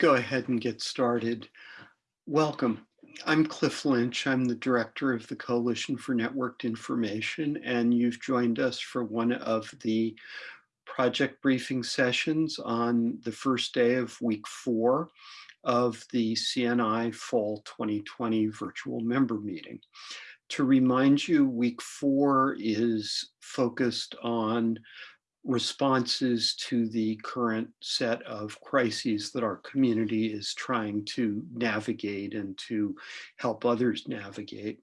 go ahead and get started. Welcome. I'm Cliff Lynch. I'm the director of the Coalition for Networked Information, and you've joined us for one of the project briefing sessions on the first day of week four of the CNI Fall 2020 virtual member meeting. To remind you, week four is focused on responses to the current set of crises that our community is trying to navigate and to help others navigate.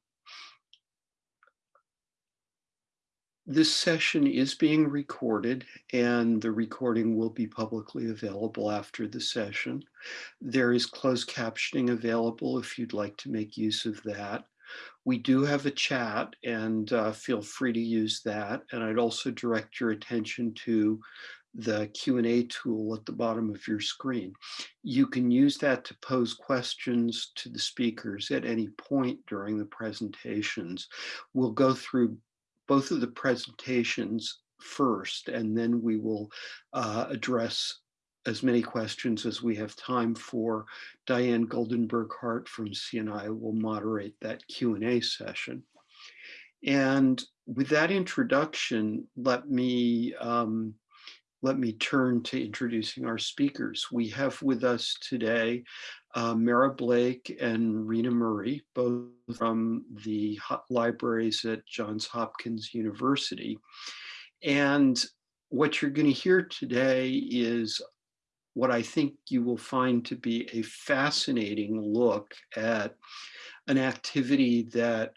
This session is being recorded and the recording will be publicly available after the session. There is closed captioning available if you'd like to make use of that. We do have a chat and uh, feel free to use that. And I'd also direct your attention to the Q&A tool at the bottom of your screen. You can use that to pose questions to the speakers at any point during the presentations. We'll go through both of the presentations first, and then we will uh, address as many questions as we have time for. Diane Goldenberg Hart from CNI will moderate that Q&A session. And with that introduction, let me um, let me turn to introducing our speakers. We have with us today uh, Mara Blake and Rena Murray, both from the libraries at Johns Hopkins University. And what you're going to hear today is what I think you will find to be a fascinating look at an activity that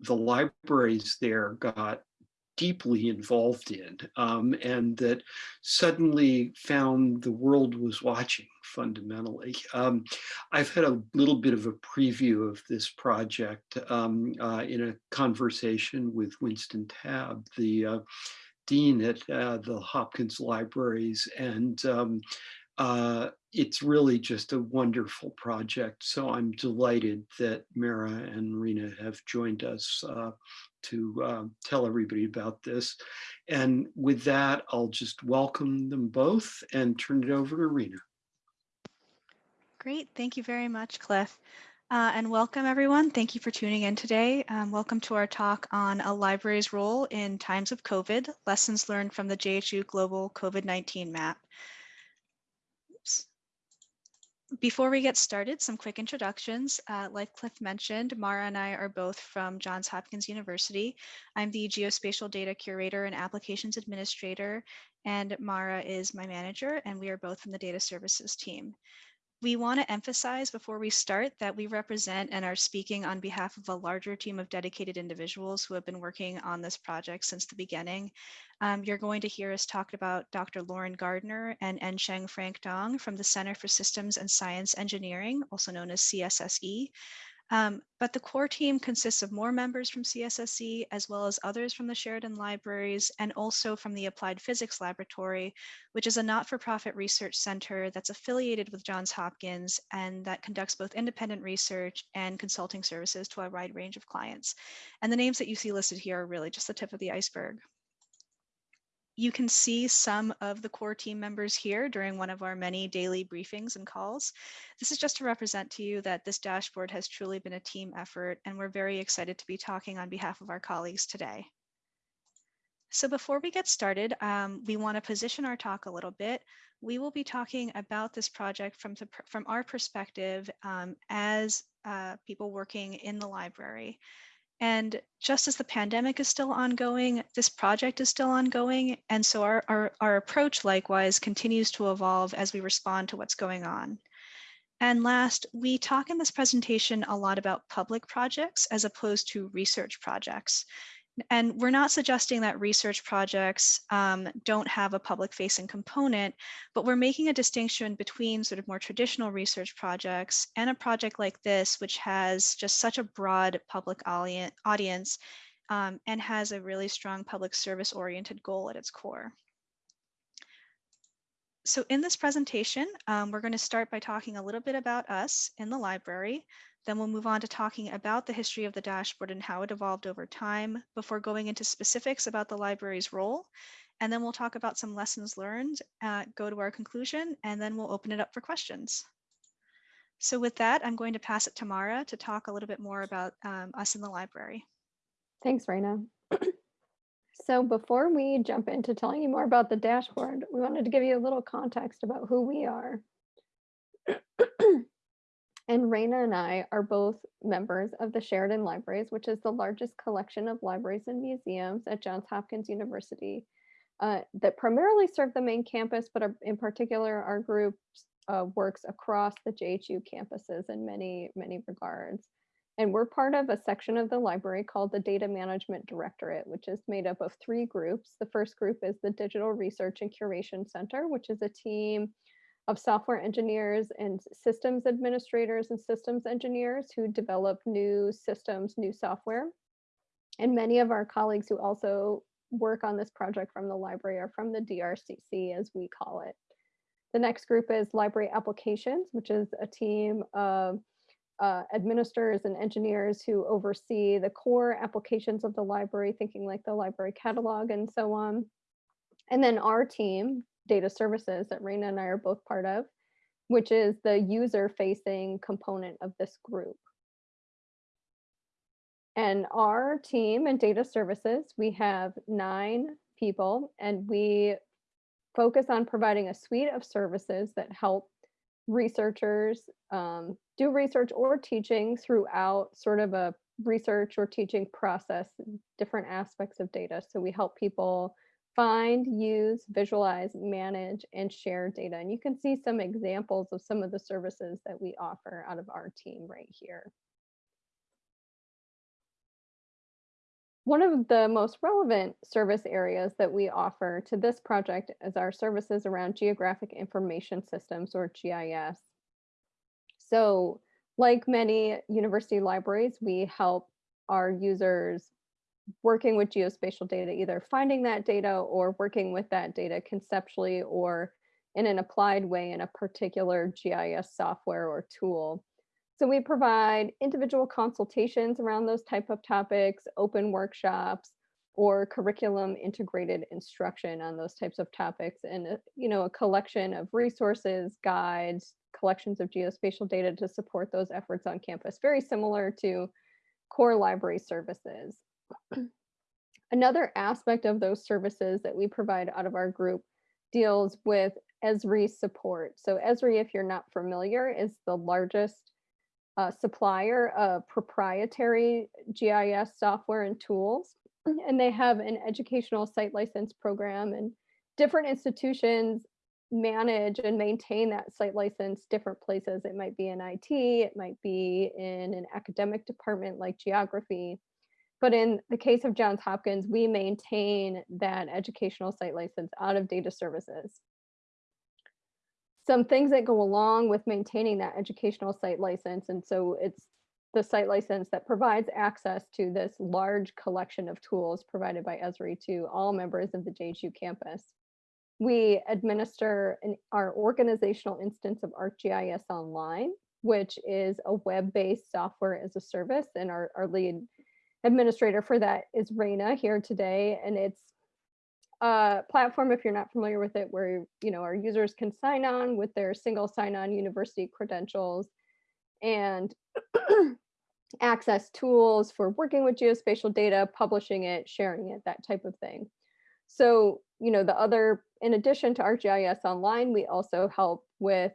the libraries there got deeply involved in um, and that suddenly found the world was watching fundamentally. Um, I've had a little bit of a preview of this project um, uh, in a conversation with Winston Tabb, the uh, dean at uh, the Hopkins Libraries, and um, uh, it's really just a wonderful project. So I'm delighted that Mara and Rena have joined us uh, to uh, tell everybody about this. And with that, I'll just welcome them both and turn it over to Rena. Great, thank you very much, Cliff. Uh, and welcome everyone. Thank you for tuning in today. Um, welcome to our talk on a library's role in times of COVID, lessons learned from the JHU Global COVID-19 map. Oops. Before we get started, some quick introductions. Uh, like Cliff mentioned, Mara and I are both from Johns Hopkins University. I'm the Geospatial Data Curator and Applications Administrator, and Mara is my manager, and we are both from the Data Services team. We want to emphasize before we start that we represent and are speaking on behalf of a larger team of dedicated individuals who have been working on this project since the beginning. Um, you're going to hear us talk about Dr. Lauren Gardner and Ensheng Frank Dong from the Center for Systems and Science Engineering, also known as CSSE, um, but the core team consists of more members from CSSE, as well as others from the Sheridan Libraries, and also from the Applied Physics Laboratory, which is a not-for-profit research center that's affiliated with Johns Hopkins and that conducts both independent research and consulting services to a wide range of clients. And the names that you see listed here are really just the tip of the iceberg. You can see some of the core team members here during one of our many daily briefings and calls. This is just to represent to you that this dashboard has truly been a team effort and we're very excited to be talking on behalf of our colleagues today. So before we get started, um, we want to position our talk a little bit. We will be talking about this project from, the, from our perspective um, as uh, people working in the library. And just as the pandemic is still ongoing, this project is still ongoing. And so our, our, our approach likewise continues to evolve as we respond to what's going on. And last, we talk in this presentation a lot about public projects as opposed to research projects. And we're not suggesting that research projects um, don't have a public facing component, but we're making a distinction between sort of more traditional research projects and a project like this, which has just such a broad public audience um, and has a really strong public service oriented goal at its core. So in this presentation, um, we're going to start by talking a little bit about us in the library, then we'll move on to talking about the history of the dashboard and how it evolved over time before going into specifics about the library's role. and then we'll talk about some lessons learned, uh, go to our conclusion, and then we'll open it up for questions. So with that, I'm going to pass it to Mara to talk a little bit more about um, us in the library. Thanks, Raina. so before we jump into telling you more about the dashboard, we wanted to give you a little context about who we are. and Raina and I are both members of the Sheridan Libraries, which is the largest collection of libraries and museums at Johns Hopkins University uh, that primarily serve the main campus, but are, in particular, our group uh, works across the JHU campuses in many, many regards. And we're part of a section of the library called the Data Management Directorate, which is made up of three groups. The first group is the Digital Research and Curation Center, which is a team of software engineers and systems administrators and systems engineers who develop new systems, new software. And many of our colleagues who also work on this project from the library are from the DRCC, as we call it. The next group is library applications, which is a team of uh, administrators and engineers who oversee the core applications of the library, thinking like the library catalog and so on. And then our team, data services that Raina and I are both part of, which is the user facing component of this group. And our team and data services, we have nine people and we focus on providing a suite of services that help researchers um, do research or teaching throughout sort of a research or teaching process, different aspects of data. So we help people find, use, visualize, manage, and share data. And you can see some examples of some of the services that we offer out of our team right here. One of the most relevant service areas that we offer to this project is our services around geographic information systems or GIS. So like many university libraries, we help our users working with geospatial data, either finding that data or working with that data conceptually or in an applied way in a particular GIS software or tool. So we provide individual consultations around those type of topics, open workshops, or curriculum integrated instruction on those types of topics and uh, you know a collection of resources guides collections of geospatial data to support those efforts on campus very similar to core library services another aspect of those services that we provide out of our group deals with esri support so esri if you're not familiar is the largest uh, supplier of proprietary GIS software and tools. And they have an educational site license program and different institutions manage and maintain that site license different places. It might be in IT, it might be in an academic department like geography. But in the case of Johns Hopkins, we maintain that educational site license out of data services some things that go along with maintaining that educational site license. And so it's the site license that provides access to this large collection of tools provided by Esri to all members of the JHU campus. We administer an, our organizational instance of ArcGIS Online, which is a web-based software as a service. And our, our lead administrator for that is Raina here today. And it's a platform, if you're not familiar with it, where you know our users can sign on with their single sign-on university credentials and access tools for working with geospatial data, publishing it, sharing it, that type of thing. So, you know, the other, in addition to ArcGIS Online, we also help with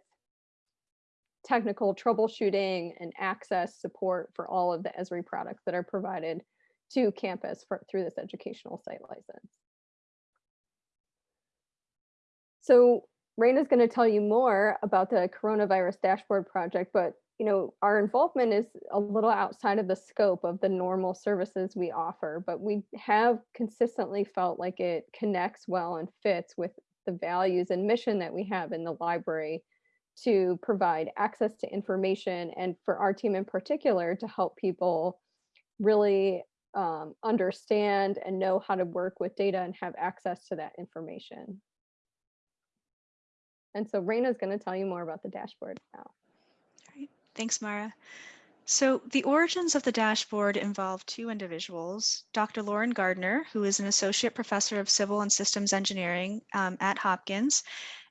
technical troubleshooting and access support for all of the Esri products that are provided to campus for, through this educational site license. So Raina is going to tell you more about the coronavirus dashboard project, but you know, our involvement is a little outside of the scope of the normal services we offer, but we have consistently felt like it connects well and fits with the values and mission that we have in the library to provide access to information and for our team in particular to help people really um, understand and know how to work with data and have access to that information. And so Raina is going to tell you more about the dashboard now. All right. Thanks, Mara. So the origins of the dashboard involve two individuals, Dr. Lauren Gardner, who is an associate professor of civil and systems engineering um, at Hopkins,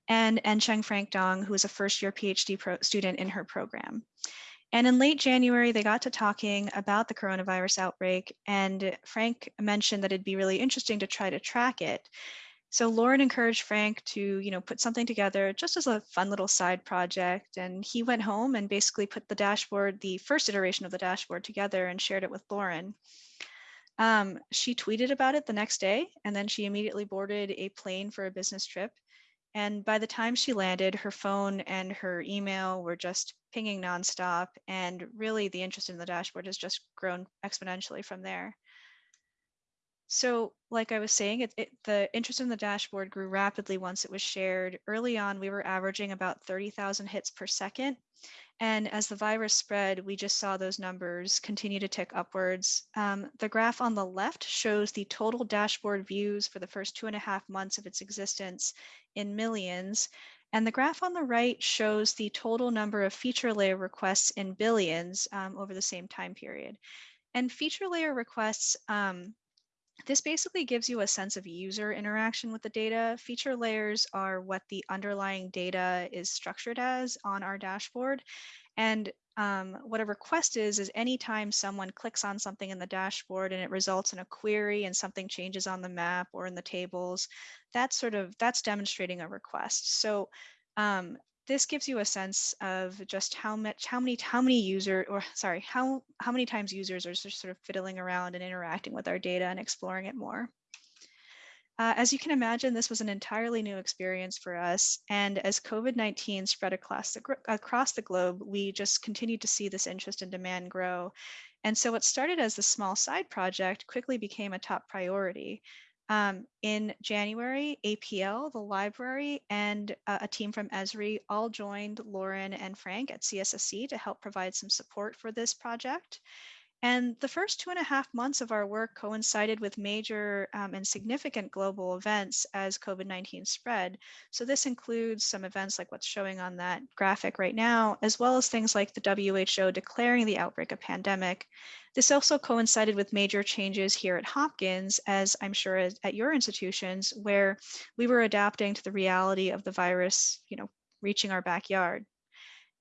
and Ensheng Frank Dong, who is a first year PhD student in her program. And in late January, they got to talking about the coronavirus outbreak, and Frank mentioned that it'd be really interesting to try to track it. So Lauren encouraged Frank to, you know, put something together just as a fun little side project. And he went home and basically put the dashboard, the first iteration of the dashboard together and shared it with Lauren. Um, she tweeted about it the next day, and then she immediately boarded a plane for a business trip. And by the time she landed, her phone and her email were just pinging nonstop. And really, the interest in the dashboard has just grown exponentially from there. So like I was saying, it, it, the interest in the dashboard grew rapidly once it was shared. Early on, we were averaging about 30,000 hits per second. And as the virus spread, we just saw those numbers continue to tick upwards. Um, the graph on the left shows the total dashboard views for the first two and a half months of its existence in millions. And the graph on the right shows the total number of feature layer requests in billions um, over the same time period. And feature layer requests um, this basically gives you a sense of user interaction with the data. Feature layers are what the underlying data is structured as on our dashboard. And um, what a request is, is anytime someone clicks on something in the dashboard and it results in a query and something changes on the map or in the tables, that's sort of, that's demonstrating a request. So um, this gives you a sense of just how much how many how many user or sorry how how many times users are sort of fiddling around and interacting with our data and exploring it more uh, as you can imagine, this was an entirely new experience for us. And as COVID-19 spread across the, across the globe, we just continued to see this interest and demand grow. And so what started as a small side project quickly became a top priority. Um, in January, APL, the library, and uh, a team from Esri all joined Lauren and Frank at CSSE to help provide some support for this project. And the first two and a half months of our work coincided with major um, and significant global events as COVID 19 spread. So, this includes some events like what's showing on that graphic right now, as well as things like the WHO declaring the outbreak a pandemic. This also coincided with major changes here at Hopkins, as I'm sure at your institutions, where we were adapting to the reality of the virus, you know, reaching our backyard.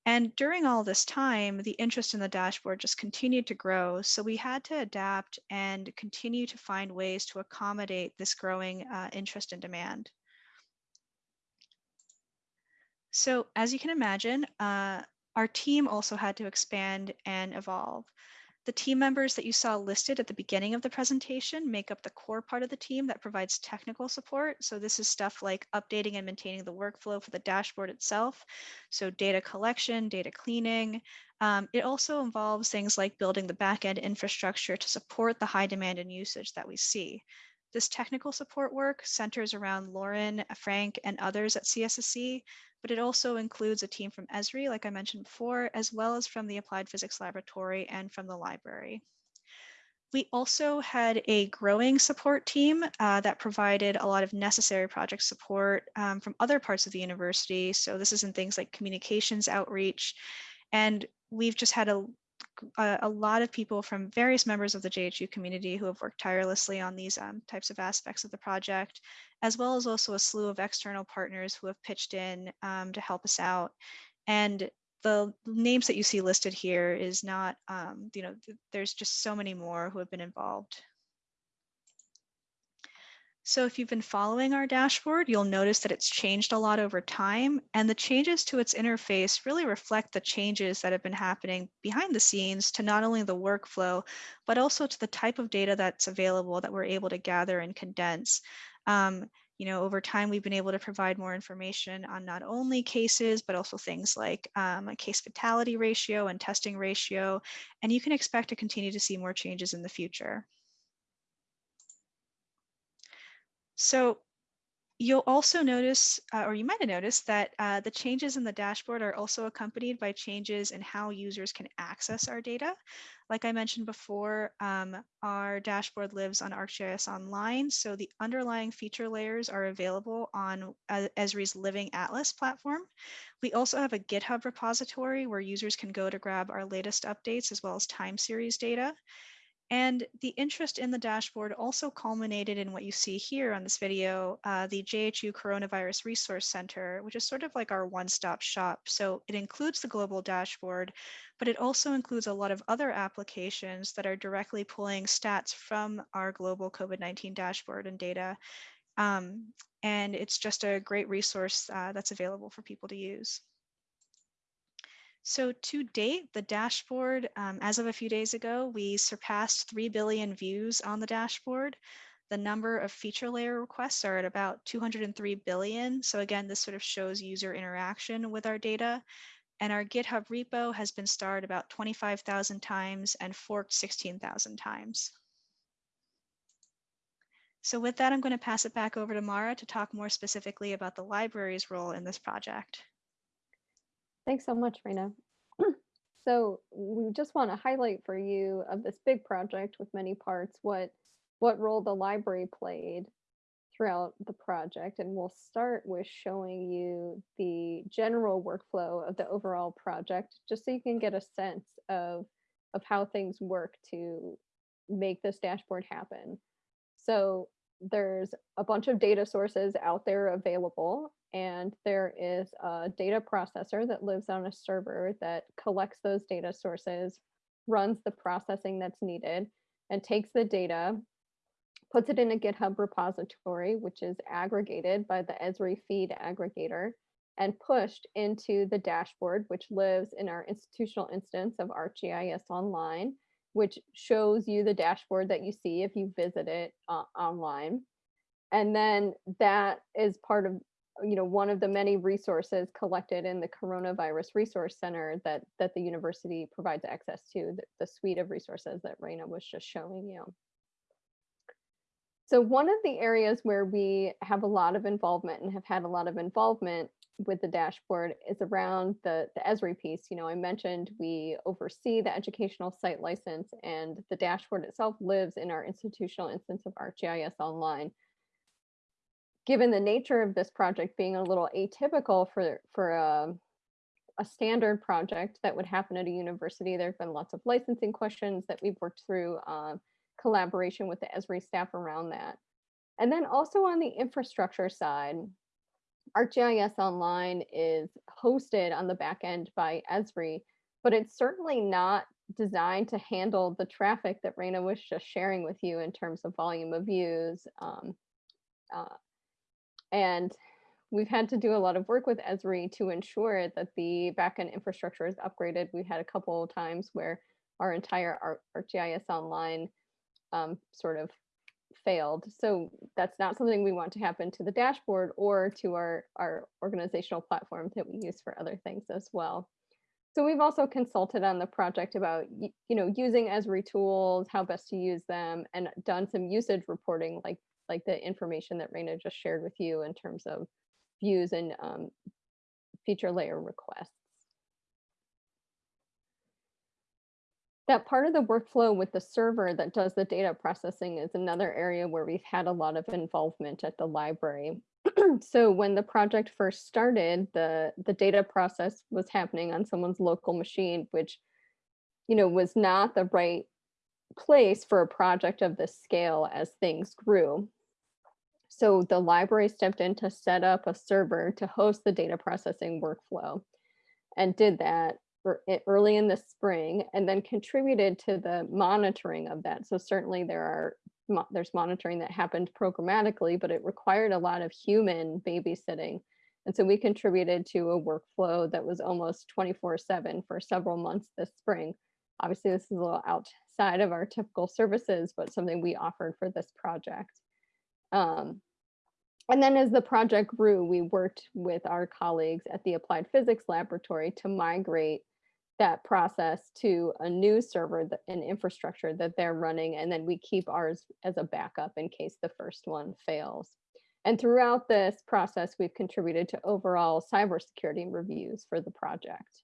And during all this time, the interest in the dashboard just continued to grow. So we had to adapt and continue to find ways to accommodate this growing uh, interest and demand. So as you can imagine, uh, our team also had to expand and evolve. The team members that you saw listed at the beginning of the presentation make up the core part of the team that provides technical support. So this is stuff like updating and maintaining the workflow for the dashboard itself. So data collection, data cleaning. Um, it also involves things like building the backend infrastructure to support the high demand and usage that we see. This technical support work centers around Lauren, Frank, and others at CSSE, but it also includes a team from Esri, like I mentioned before, as well as from the Applied Physics Laboratory and from the library. We also had a growing support team uh, that provided a lot of necessary project support um, from other parts of the university. So this is in things like communications outreach. And we've just had a a, a, lot of people from various members of the JHU community who have worked tirelessly on these um, types of aspects of the project, as well as also a slew of external partners who have pitched in um, to help us out. And the names that you see listed here is not, um, you know, th there's just so many more who have been involved. So if you've been following our dashboard, you'll notice that it's changed a lot over time and the changes to its interface really reflect the changes that have been happening behind the scenes to not only the workflow, but also to the type of data that's available that we're able to gather and condense. Um, you know, over time, we've been able to provide more information on not only cases, but also things like um, a case fatality ratio and testing ratio. And you can expect to continue to see more changes in the future. So You'll also notice, uh, or you might have noticed that uh, the changes in the dashboard are also accompanied by changes in how users can access our data. Like I mentioned before, um, our dashboard lives on ArcGIS Online, so the underlying feature layers are available on uh, Esri's Living Atlas platform. We also have a GitHub repository where users can go to grab our latest updates as well as time series data. And the interest in the dashboard also culminated in what you see here on this video, uh, the JHU Coronavirus Resource Center, which is sort of like our one-stop shop. So it includes the global dashboard, but it also includes a lot of other applications that are directly pulling stats from our global COVID-19 dashboard and data. Um, and it's just a great resource uh, that's available for people to use. So to date, the dashboard, um, as of a few days ago, we surpassed 3 billion views on the dashboard. The number of feature layer requests are at about 203 billion. So again, this sort of shows user interaction with our data. And our GitHub repo has been starred about 25,000 times and forked 16,000 times. So with that, I'm going to pass it back over to Mara to talk more specifically about the library's role in this project. Thanks so much, Raina. so we just want to highlight for you of this big project with many parts, what what role the library played throughout the project. And we'll start with showing you the general workflow of the overall project, just so you can get a sense of, of how things work to make this dashboard happen. So there's a bunch of data sources out there available and there is a data processor that lives on a server that collects those data sources, runs the processing that's needed, and takes the data, puts it in a GitHub repository, which is aggregated by the Esri feed aggregator, and pushed into the dashboard, which lives in our institutional instance of ArcGIS Online, which shows you the dashboard that you see if you visit it uh, online. And then that is part of you know one of the many resources collected in the coronavirus resource center that that the university provides access to the, the suite of resources that Raina was just showing you. So one of the areas where we have a lot of involvement and have had a lot of involvement with the dashboard is around the, the Esri piece. You know, I mentioned we oversee the educational site license and the dashboard itself lives in our institutional instance of ArcGIS Online given the nature of this project being a little atypical for for a, a standard project that would happen at a university, there have been lots of licensing questions that we've worked through uh, collaboration with the Esri staff around that. And then also on the infrastructure side, ArcGIS Online is hosted on the back end by Esri, but it's certainly not designed to handle the traffic that Raina was just sharing with you in terms of volume of views, um, uh, and we've had to do a lot of work with Esri to ensure that the backend infrastructure is upgraded. We had a couple of times where our entire ArcGIS Online um, sort of failed. So that's not something we want to happen to the dashboard or to our, our organizational platform that we use for other things as well. So we've also consulted on the project about, you know, using Esri tools, how best to use them, and done some usage reporting like like the information that Raina just shared with you in terms of views and um, feature layer requests. That part of the workflow with the server that does the data processing is another area where we've had a lot of involvement at the library. so when the project first started, the, the data process was happening on someone's local machine, which you know, was not the right place for a project of this scale as things grew. So the library stepped in to set up a server to host the data processing workflow and did that er, early in the spring and then contributed to the monitoring of that. So certainly there are there's monitoring that happened programmatically, but it required a lot of human babysitting. And so we contributed to a workflow that was almost 24 seven for several months this spring. Obviously this is a little outside of our typical services, but something we offered for this project. Um, and then as the project grew, we worked with our colleagues at the Applied Physics Laboratory to migrate that process to a new server and infrastructure that they're running. And then we keep ours as a backup in case the first one fails. And throughout this process, we've contributed to overall cybersecurity reviews for the project.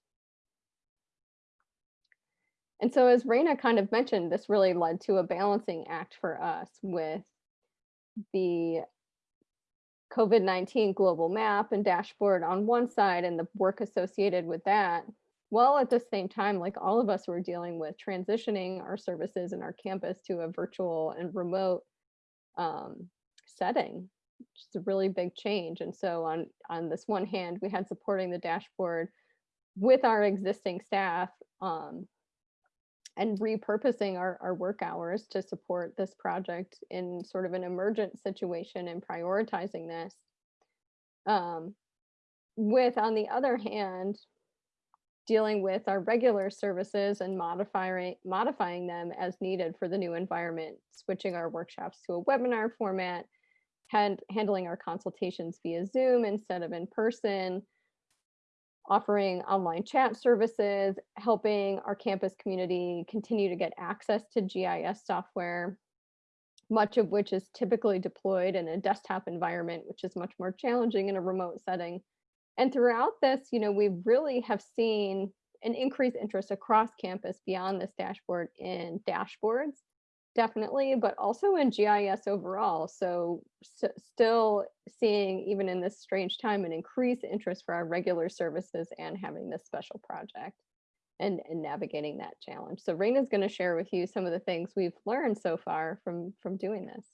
And so as Raina kind of mentioned, this really led to a balancing act for us with the COVID-19 global map and dashboard on one side and the work associated with that. While at the same time, like all of us were dealing with transitioning our services and our campus to a virtual and remote um, setting, which is a really big change. And so on, on this one hand, we had supporting the dashboard with our existing staff um, and repurposing our, our work hours to support this project in sort of an emergent situation and prioritizing this. Um, with, on the other hand, dealing with our regular services and modifying modifying them as needed for the new environment, switching our workshops to a webinar format, and handling our consultations via Zoom instead of in person, offering online chat services, helping our campus community continue to get access to GIS software, much of which is typically deployed in a desktop environment, which is much more challenging in a remote setting. And throughout this, you know, we really have seen an increased interest across campus beyond this dashboard in dashboards definitely, but also in GIS overall. So st still seeing, even in this strange time, an increased interest for our regular services and having this special project and, and navigating that challenge. So Raina's going to share with you some of the things we've learned so far from, from doing this.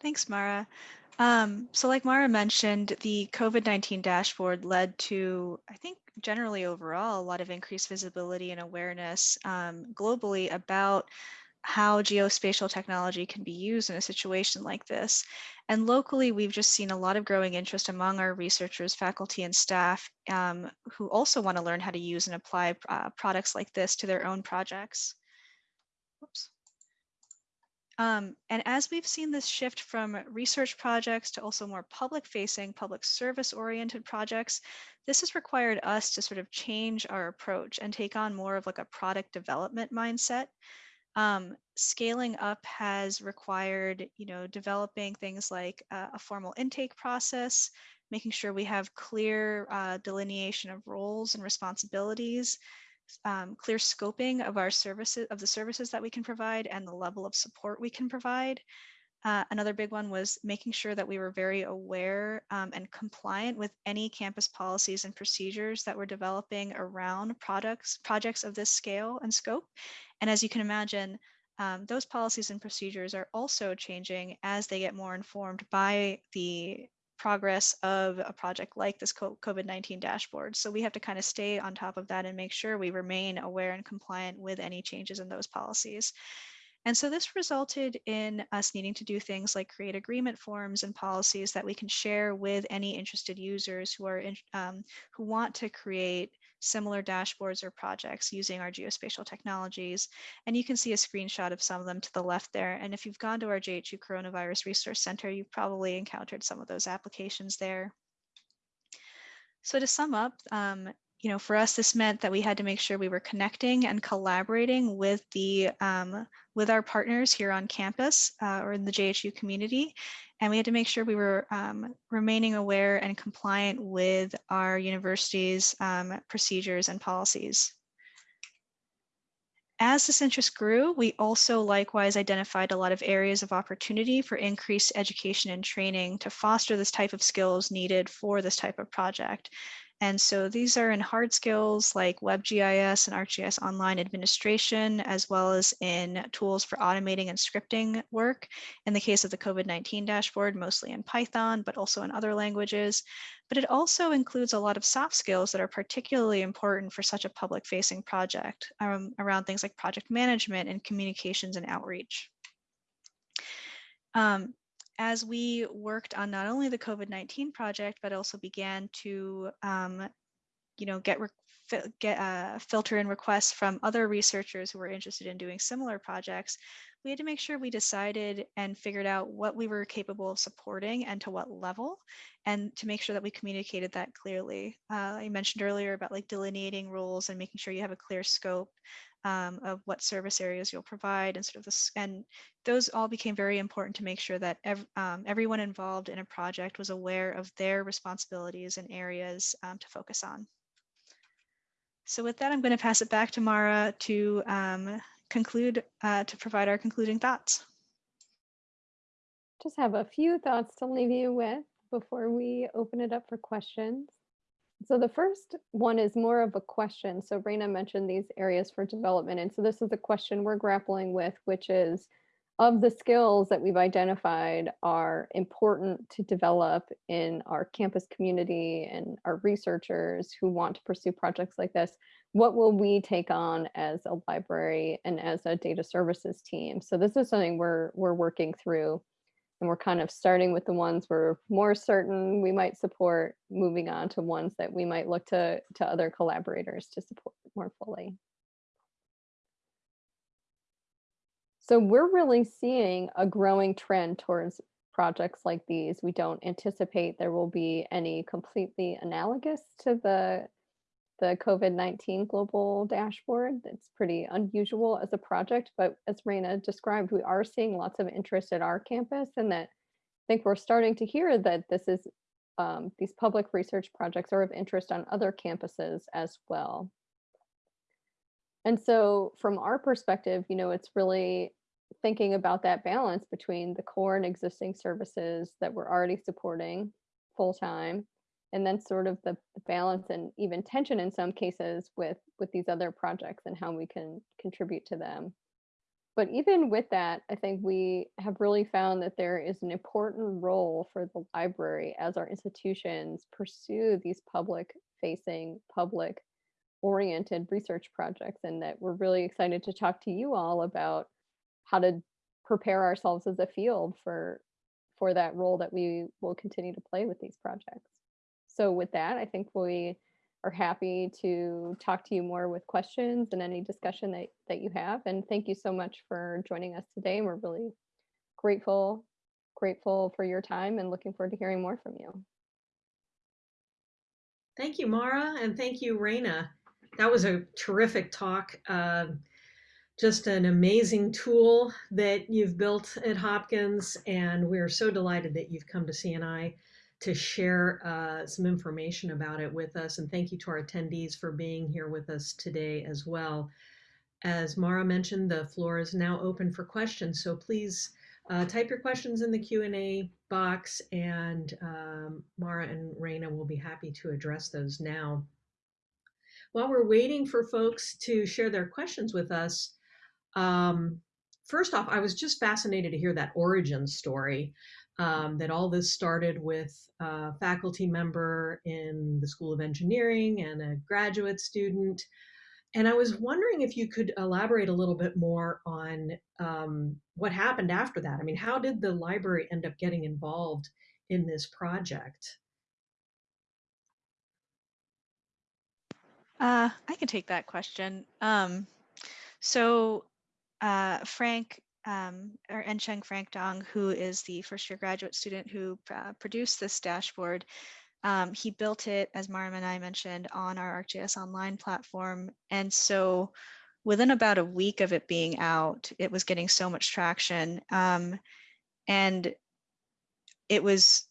Thanks, Mara. Um, so like Mara mentioned, the COVID-19 dashboard led to, I think, generally overall, a lot of increased visibility and awareness um, globally about how geospatial technology can be used in a situation like this. And locally, we've just seen a lot of growing interest among our researchers, faculty, and staff um, who also want to learn how to use and apply uh, products like this to their own projects. Oops. Um, and as we've seen this shift from research projects to also more public facing, public service oriented projects, this has required us to sort of change our approach and take on more of like a product development mindset. Um, scaling up has required, you know, developing things like uh, a formal intake process, making sure we have clear uh, delineation of roles and responsibilities, um, clear scoping of our services, of the services that we can provide and the level of support we can provide. Uh, another big one was making sure that we were very aware um, and compliant with any campus policies and procedures that we're developing around products, projects of this scale and scope. And as you can imagine, um, those policies and procedures are also changing as they get more informed by the progress of a project like this COVID-19 dashboard. So we have to kind of stay on top of that and make sure we remain aware and compliant with any changes in those policies. And so this resulted in us needing to do things like create agreement forms and policies that we can share with any interested users who are in, um, who want to create similar dashboards or projects using our geospatial technologies. And you can see a screenshot of some of them to the left there. And if you've gone to our JHU Coronavirus Resource Center, you've probably encountered some of those applications there. So to sum up, um, you know, for us, this meant that we had to make sure we were connecting and collaborating with the um, with our partners here on campus uh, or in the JHU community. And we had to make sure we were um, remaining aware and compliant with our university's um, procedures and policies. As this interest grew, we also likewise identified a lot of areas of opportunity for increased education and training to foster this type of skills needed for this type of project. And so these are in hard skills like WebGIS and ArcGIS online administration, as well as in tools for automating and scripting work. In the case of the COVID-19 dashboard, mostly in Python, but also in other languages. But it also includes a lot of soft skills that are particularly important for such a public facing project um, around things like project management and communications and outreach. Um, as we worked on not only the COVID-19 project, but also began to, um, you know, get get uh, filter in requests from other researchers who were interested in doing similar projects, we had to make sure we decided and figured out what we were capable of supporting and to what level, and to make sure that we communicated that clearly. Uh, I mentioned earlier about like delineating roles and making sure you have a clear scope um, of what service areas you'll provide and sort of this, and those all became very important to make sure that ev um, everyone involved in a project was aware of their responsibilities and areas um, to focus on. So with that, I'm going to pass it back to Mara to um, conclude, uh, to provide our concluding thoughts. Just have a few thoughts to leave you with before we open it up for questions. So the first one is more of a question. So Raina mentioned these areas for development. And so this is a question we're grappling with, which is of the skills that we've identified are important to develop in our campus community and our researchers who want to pursue projects like this, what will we take on as a library and as a data services team? So this is something we're, we're working through and we're kind of starting with the ones we're more certain we might support, moving on to ones that we might look to, to other collaborators to support more fully. So we're really seeing a growing trend towards projects like these. We don't anticipate there will be any completely analogous to the the COVID-19 global dashboard. It's pretty unusual as a project, but as Raina described, we are seeing lots of interest at our campus and that I think we're starting to hear that this is um, these public research projects are of interest on other campuses as well. And so from our perspective, you know, it's really thinking about that balance between the core and existing services that we're already supporting full time and then sort of the, balance and even tension in some cases with with these other projects and how we can contribute to them. But even with that i think we have really found that there is an important role for the library as our institutions pursue these public facing public oriented research projects and that we're really excited to talk to you all about how to prepare ourselves as a field for for that role that we will continue to play with these projects so with that, I think we are happy to talk to you more with questions and any discussion that, that you have. And thank you so much for joining us today. We're really grateful, grateful for your time and looking forward to hearing more from you. Thank you, Mara, and thank you, Raina. That was a terrific talk. Uh, just an amazing tool that you've built at Hopkins, and we're so delighted that you've come to CNI to share uh, some information about it with us. And thank you to our attendees for being here with us today as well. As Mara mentioned, the floor is now open for questions. So please uh, type your questions in the Q&A box and um, Mara and Raina will be happy to address those now. While we're waiting for folks to share their questions with us, um, first off, I was just fascinated to hear that origin story um, that all this started with a faculty member in the School of Engineering and a graduate student. And I was wondering if you could elaborate a little bit more on um, what happened after that. I mean, how did the library end up getting involved in this project? Uh, I can take that question. Um, so uh, Frank um, or Ensheng Frank Dong, who is the first year graduate student who uh, produced this dashboard. Um, he built it, as Mariam and I mentioned, on our ArcGIS Online platform. And so within about a week of it being out, it was getting so much traction. Um, and it was,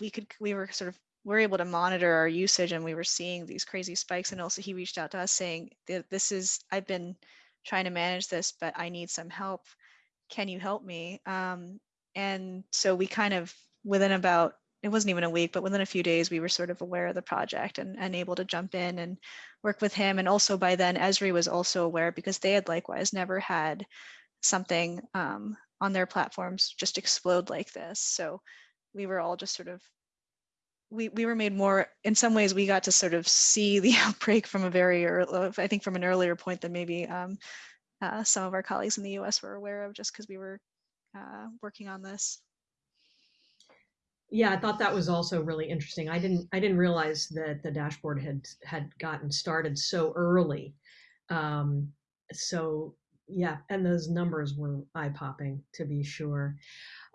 we could, we were sort of, we are able to monitor our usage and we were seeing these crazy spikes. And also he reached out to us saying, this is, I've been trying to manage this, but I need some help can you help me? Um, and so we kind of, within about, it wasn't even a week, but within a few days, we were sort of aware of the project and, and able to jump in and work with him. And also by then, Esri was also aware because they had likewise never had something um, on their platforms just explode like this. So we were all just sort of we, we were made more in some ways we got to sort of see the outbreak from a very early i think from an earlier point than maybe um, uh, some of our colleagues in the US were aware of just because we were uh, working on this. Yeah, I thought that was also really interesting. I didn't I didn't realize that the dashboard had had gotten started so early. Um, so yeah, and those numbers were eye popping to be sure.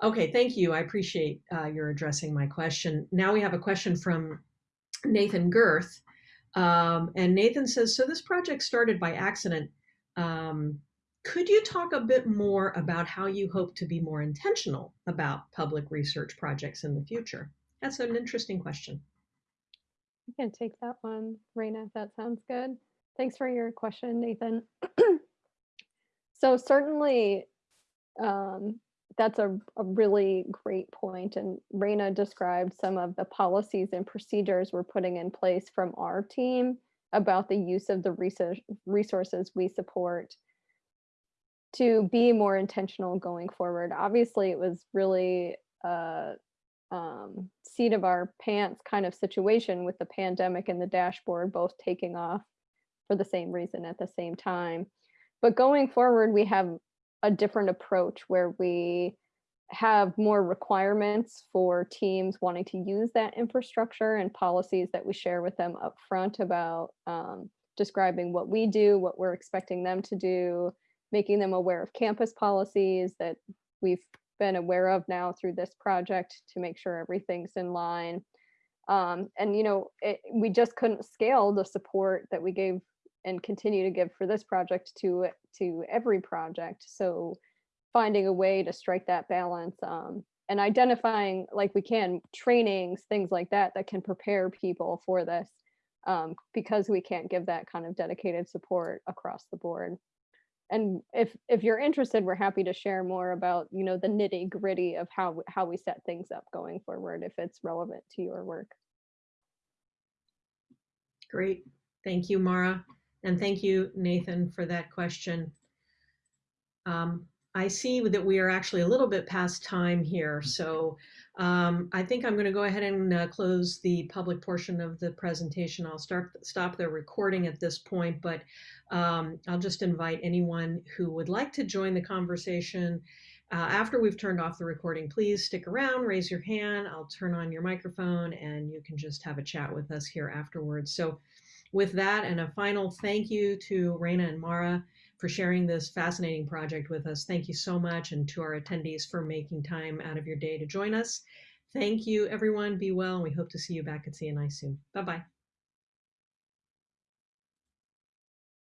Okay, thank you. I appreciate uh, your addressing my question. Now we have a question from Nathan Girth. Um, and Nathan says, so this project started by accident Um, could you talk a bit more about how you hope to be more intentional about public research projects in the future? That's an interesting question. I can take that one, Raina, if that sounds good. Thanks for your question, Nathan. so certainly, um, that's a, a really great point. And Raina described some of the policies and procedures we're putting in place from our team about the use of the resources we support to be more intentional going forward. Obviously, it was really a um, seat of our pants kind of situation with the pandemic and the dashboard both taking off for the same reason at the same time. But going forward, we have a different approach where we have more requirements for teams wanting to use that infrastructure and policies that we share with them up front about um, describing what we do, what we're expecting them to do, making them aware of campus policies that we've been aware of now through this project to make sure everything's in line. Um, and you know, it, we just couldn't scale the support that we gave and continue to give for this project to to every project. So finding a way to strike that balance um, and identifying like we can trainings, things like that that can prepare people for this um, because we can't give that kind of dedicated support across the board and if if you're interested we're happy to share more about you know the nitty gritty of how how we set things up going forward if it's relevant to your work Great. Thank you, Mara. And thank you, Nathan, for that question. Um, I see that we are actually a little bit past time here, so um, I think I'm going to go ahead and uh, close the public portion of the presentation. I'll start stop the recording at this point, but um, I'll just invite anyone who would like to join the conversation uh, after we've turned off the recording. Please stick around, raise your hand. I'll turn on your microphone, and you can just have a chat with us here afterwards. So, with that, and a final thank you to Raina and Mara for sharing this fascinating project with us. Thank you so much, and to our attendees for making time out of your day to join us. Thank you, everyone. Be well, and we hope to see you back at CNI soon. Bye bye.